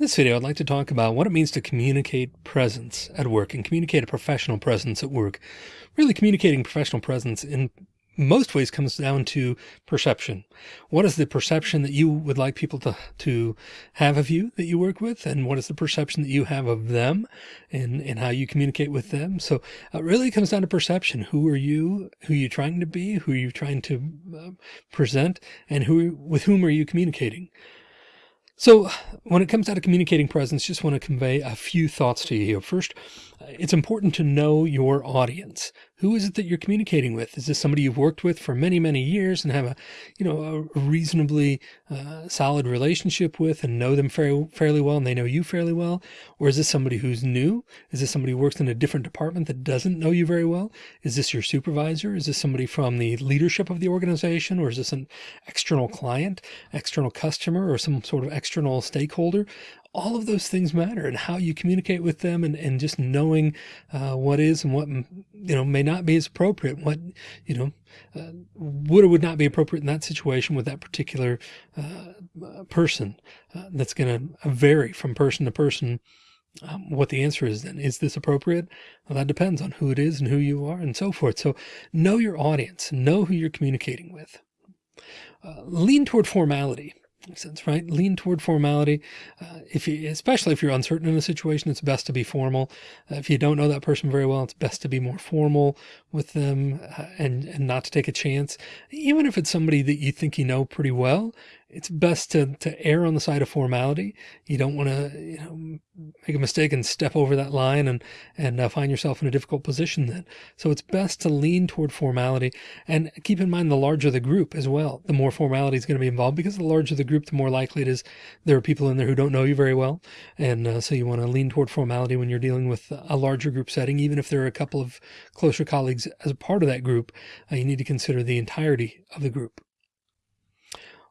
this video, I'd like to talk about what it means to communicate presence at work and communicate a professional presence at work. Really communicating professional presence in most ways comes down to perception. What is the perception that you would like people to, to have of you that you work with? And what is the perception that you have of them and, and how you communicate with them? So it really comes down to perception. Who are you? Who are you trying to be? Who are you trying to uh, present? And who, with whom are you communicating? So when it comes down to communicating presence, just want to convey a few thoughts to you here. First, it's important to know your audience. Who is it that you're communicating with? Is this somebody you've worked with for many, many years and have a, you know, a reasonably uh, solid relationship with and know them fairly, fairly well and they know you fairly well? Or is this somebody who's new? Is this somebody who works in a different department that doesn't know you very well? Is this your supervisor? Is this somebody from the leadership of the organization? Or is this an external client, external customer, or some sort of external stakeholder? All of those things matter and how you communicate with them and, and just knowing uh, what is and what, you know, may not be as appropriate, what, you know, uh, would or would not be appropriate in that situation with that particular uh, person. Uh, that's going to vary from person to person. Um, what the answer is then, is this appropriate? Well, that depends on who it is and who you are and so forth. So know your audience, know who you're communicating with. Uh, lean toward formality sense, right? Lean toward formality. Uh, if you, especially if you're uncertain in a situation, it's best to be formal. Uh, if you don't know that person very well, it's best to be more formal with them uh, and, and not to take a chance. Even if it's somebody that you think you know pretty well, it's best to, to err on the side of formality. You don't want to, you know, make a mistake and step over that line and, and uh, find yourself in a difficult position then. So it's best to lean toward formality and keep in mind the larger the group as well, the more formality is going to be involved because the larger the group, the more likely it is there are people in there who don't know you very well. And uh, so you want to lean toward formality when you're dealing with a larger group setting, even if there are a couple of closer colleagues as a part of that group, uh, you need to consider the entirety of the group.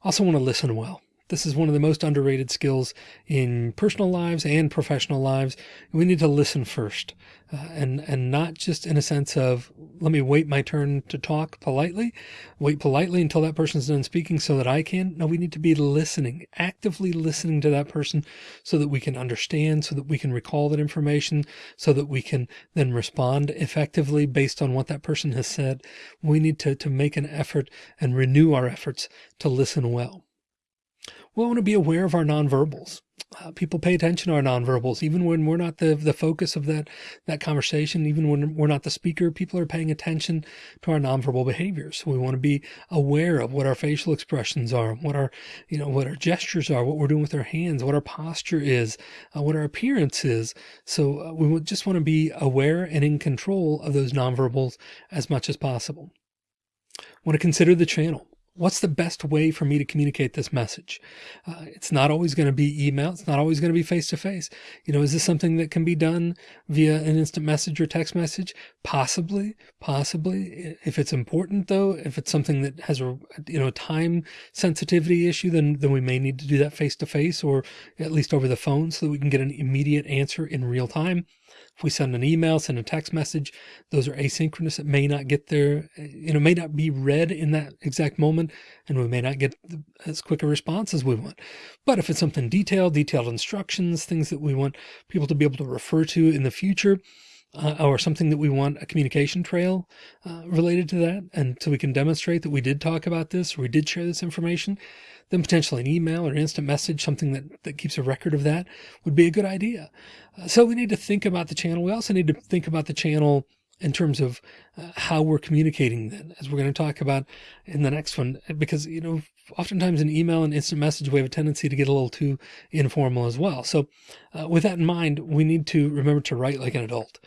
Also want to listen well. This is one of the most underrated skills in personal lives and professional lives. We need to listen first uh, and, and not just in a sense of, let me wait my turn to talk politely, wait politely until that person's done speaking so that I can. No, we need to be listening, actively listening to that person so that we can understand, so that we can recall that information, so that we can then respond effectively based on what that person has said. We need to, to make an effort and renew our efforts to listen well we want to be aware of our nonverbals. Uh, people pay attention to our nonverbals, even when we're not the, the focus of that, that conversation, even when we're not the speaker, people are paying attention to our nonverbal behaviors. We want to be aware of what our facial expressions are, what our, you know, what our gestures are, what we're doing with our hands, what our posture is, uh, what our appearance is. So uh, we just want to be aware and in control of those nonverbals as much as possible. Want to consider the channel what's the best way for me to communicate this message? Uh, it's not always going to be email. It's not always going to be face to face. You know, is this something that can be done via an instant message or text message? Possibly, possibly. If it's important though, if it's something that has a, you know, a time sensitivity issue, then, then we may need to do that face to face or at least over the phone so that we can get an immediate answer in real time. If we send an email, send a text message, those are asynchronous. It may not get there, you know, may not be read in that exact moment, and we may not get as quick a response as we want. But if it's something detailed, detailed instructions, things that we want people to be able to refer to in the future, uh, or something that we want a communication trail uh, related to that. And so we can demonstrate that we did talk about this, or we did share this information, then potentially an email or instant message, something that, that keeps a record of that would be a good idea. Uh, so we need to think about the channel. We also need to think about the channel in terms of uh, how we're communicating then, as we're going to talk about in the next one, because, you know, oftentimes in email and instant message, we have a tendency to get a little too informal as well. So uh, with that in mind, we need to remember to write like an adult.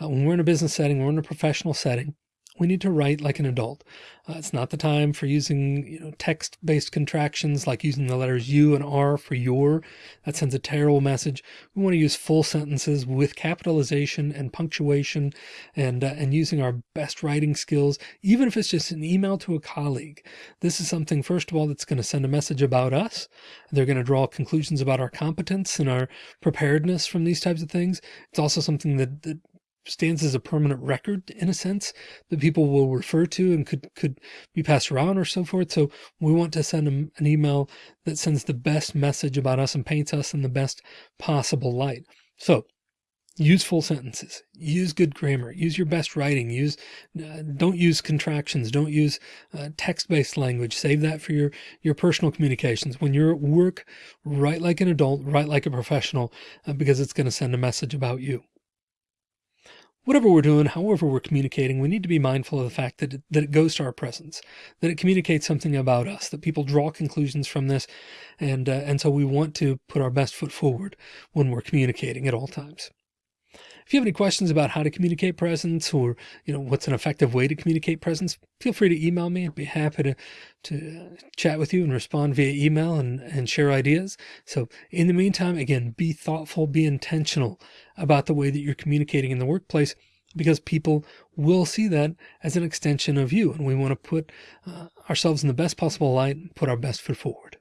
Uh, when we're in a business setting, we're in a professional setting, we need to write like an adult. Uh, it's not the time for using, you know, text-based contractions like using the letters U and R for your. That sends a terrible message. We want to use full sentences with capitalization and punctuation and, uh, and using our best writing skills, even if it's just an email to a colleague. This is something, first of all, that's going to send a message about us. They're going to draw conclusions about our competence and our preparedness from these types of things. It's also something that, that stands as a permanent record in a sense that people will refer to and could could be passed around or so forth. So we want to send them an email that sends the best message about us and paints us in the best possible light. So use full sentences. Use good grammar. Use your best writing. Use uh, don't use contractions. Don't use uh, text-based language. Save that for your your personal communications. When you're at work write like an adult. Write like a professional uh, because it's going to send a message about you whatever we're doing, however we're communicating, we need to be mindful of the fact that it, that it goes to our presence, that it communicates something about us, that people draw conclusions from this. And, uh, and so we want to put our best foot forward when we're communicating at all times. If you have any questions about how to communicate presence or, you know, what's an effective way to communicate presence, feel free to email me. I'd be happy to, to chat with you and respond via email and, and share ideas. So in the meantime, again, be thoughtful, be intentional about the way that you're communicating in the workplace because people will see that as an extension of you. And we want to put uh, ourselves in the best possible light and put our best foot forward.